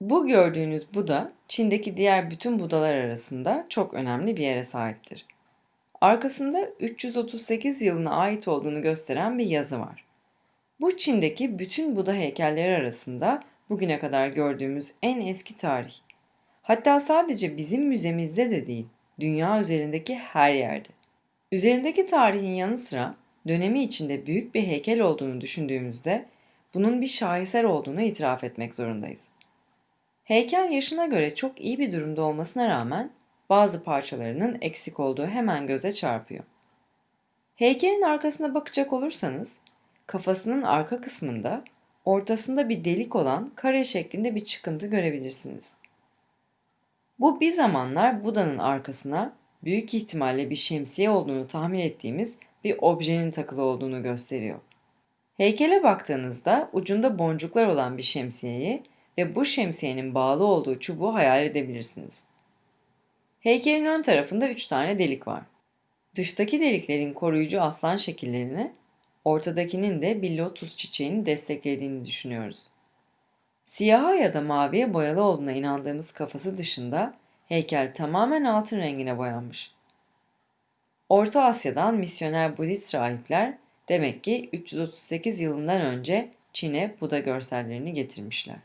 Bu gördüğünüz Buda, Çin'deki diğer bütün Budalar arasında çok önemli bir yere sahiptir. Arkasında 338 yılına ait olduğunu gösteren bir yazı var. Bu Çin'deki bütün Buda heykelleri arasında bugüne kadar gördüğümüz en eski tarih. Hatta sadece bizim müzemizde de değil, dünya üzerindeki her yerde. Üzerindeki tarihin yanı sıra dönemi içinde büyük bir heykel olduğunu düşündüğümüzde bunun bir şaheser olduğunu itiraf etmek zorundayız. Heykel yaşına göre çok iyi bir durumda olmasına rağmen bazı parçalarının eksik olduğu hemen göze çarpıyor. Heykelin arkasına bakacak olursanız kafasının arka kısmında ortasında bir delik olan kare şeklinde bir çıkıntı görebilirsiniz. Bu bir zamanlar Buda'nın arkasına büyük ihtimalle bir şemsiye olduğunu tahmin ettiğimiz bir objenin takılı olduğunu gösteriyor. Heykele baktığınızda ucunda boncuklar olan bir şemsiyeyi ve bu şemsiyenin bağlı olduğu çubuğu hayal edebilirsiniz. Heykelin ön tarafında üç tane delik var. Dıştaki deliklerin koruyucu aslan şekillerini, ortadakinin de bir lotus çiçeğini desteklediğini düşünüyoruz. Siyaha ya da maviye boyalı olduğuna inandığımız kafası dışında heykel tamamen altın rengine boyanmış. Orta Asya'dan misyoner Budist rahipler demek ki 338 yılından önce Çin'e Buda görsellerini getirmişler.